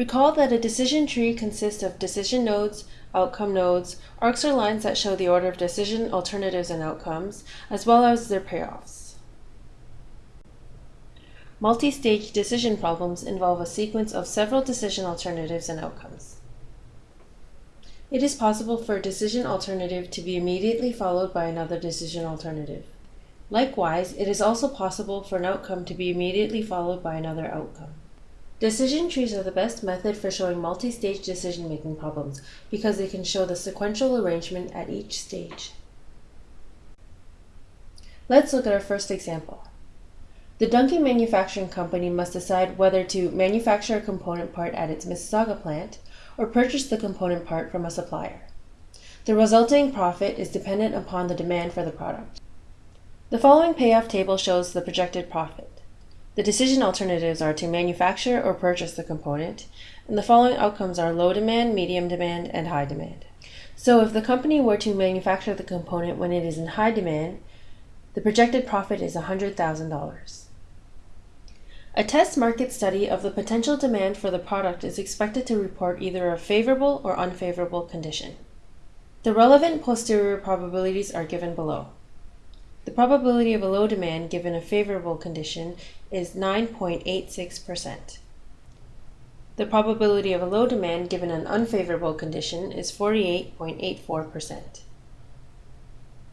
Recall that a decision tree consists of decision nodes, outcome nodes, arcs or lines that show the order of decision alternatives and outcomes, as well as their payoffs. Multi-stage decision problems involve a sequence of several decision alternatives and outcomes. It is possible for a decision alternative to be immediately followed by another decision alternative. Likewise, it is also possible for an outcome to be immediately followed by another outcome. Decision trees are the best method for showing multi-stage decision-making problems because they can show the sequential arrangement at each stage. Let's look at our first example. The Duncan Manufacturing Company must decide whether to manufacture a component part at its Mississauga plant or purchase the component part from a supplier. The resulting profit is dependent upon the demand for the product. The following payoff table shows the projected profit. The decision alternatives are to manufacture or purchase the component, and the following outcomes are low demand, medium demand, and high demand. So if the company were to manufacture the component when it is in high demand, the projected profit is $100,000. A test market study of the potential demand for the product is expected to report either a favorable or unfavorable condition. The relevant posterior probabilities are given below. The probability of a low demand given a favorable condition is 9.86%. The probability of a low demand given an unfavorable condition is 48.84%.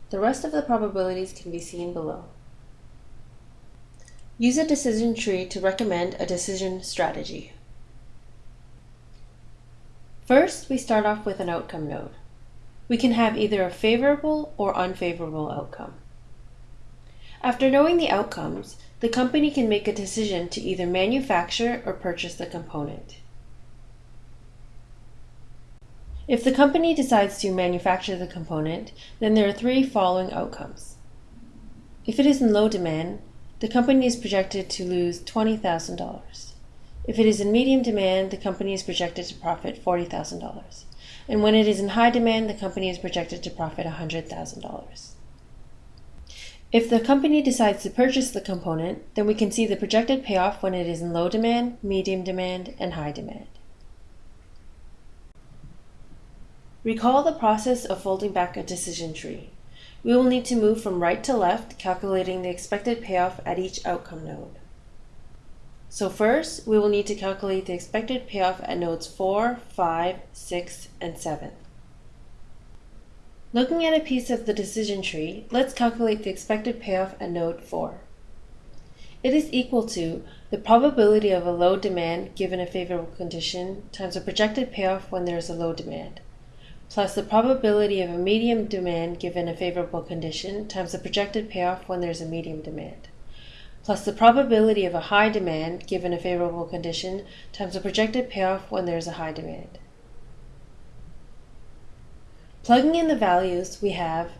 The rest of the probabilities can be seen below. Use a decision tree to recommend a decision strategy. First, we start off with an outcome node. We can have either a favorable or unfavorable outcome. After knowing the outcomes, the company can make a decision to either manufacture or purchase the component. If the company decides to manufacture the component, then there are three following outcomes. If it is in low demand, the company is projected to lose $20,000. If it is in medium demand, the company is projected to profit $40,000. And when it is in high demand, the company is projected to profit $100,000. If the company decides to purchase the component, then we can see the projected payoff when it is in low demand, medium demand, and high demand. Recall the process of folding back a decision tree. We will need to move from right to left, calculating the expected payoff at each outcome node. So first, we will need to calculate the expected payoff at nodes 4, 5, 6, and 7. Looking at a piece of the decision tree, let's calculate the expected payoff at node 4. It is equal to the probability of a low demand given a favorable condition times the projected payoff when there is a low demand plus the probability of a medium demand given a favorable condition times the projected payoff when there's a medium demand, plus the probability of a high demand given a favorable condition times the projected payoff when there's a high demand. Plugging in the values, we have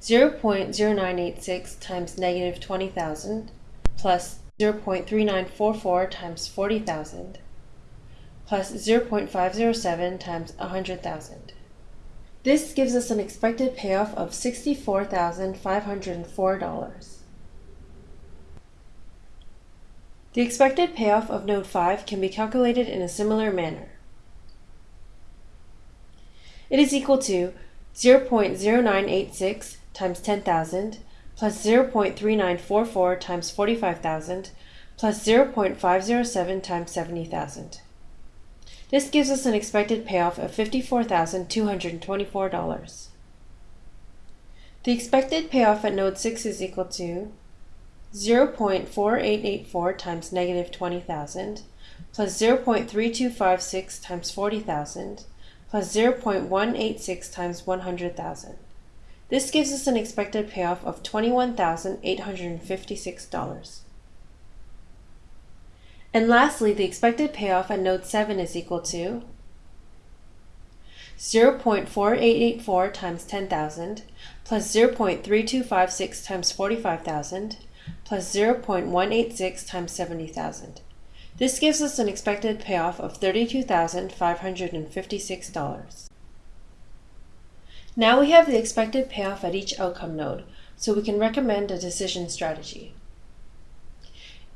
0.0986 times negative 20,000 plus 0.3944 times 40,000 plus 0.507 times 100,000. This gives us an expected payoff of $64,504. The expected payoff of node 5 can be calculated in a similar manner. It is equal to 0.0986 times 10,000 plus 0.3944 times 45,000 plus 0.507 times 70,000. This gives us an expected payoff of $54,224. The expected payoff at node 6 is equal to 0.4884 times negative 20,000 plus 0.3256 times 40,000 plus 0.186 times 100,000. This gives us an expected payoff of $21,856. And lastly, the expected payoff at node 7 is equal to 0.4884 times 10,000 plus 0.3256 times 45,000 plus 0.186 times 70,000. This gives us an expected payoff of $32,556. Now we have the expected payoff at each outcome node, so we can recommend a decision strategy.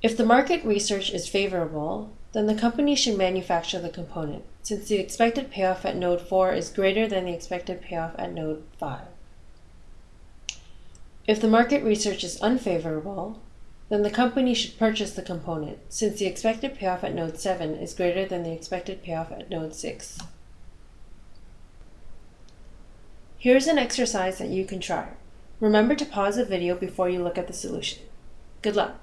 If the market research is favorable, then the company should manufacture the component, since the expected payoff at node 4 is greater than the expected payoff at node 5. If the market research is unfavorable, then the company should purchase the component, since the expected payoff at node 7 is greater than the expected payoff at node 6. Here's an exercise that you can try. Remember to pause the video before you look at the solution. Good luck!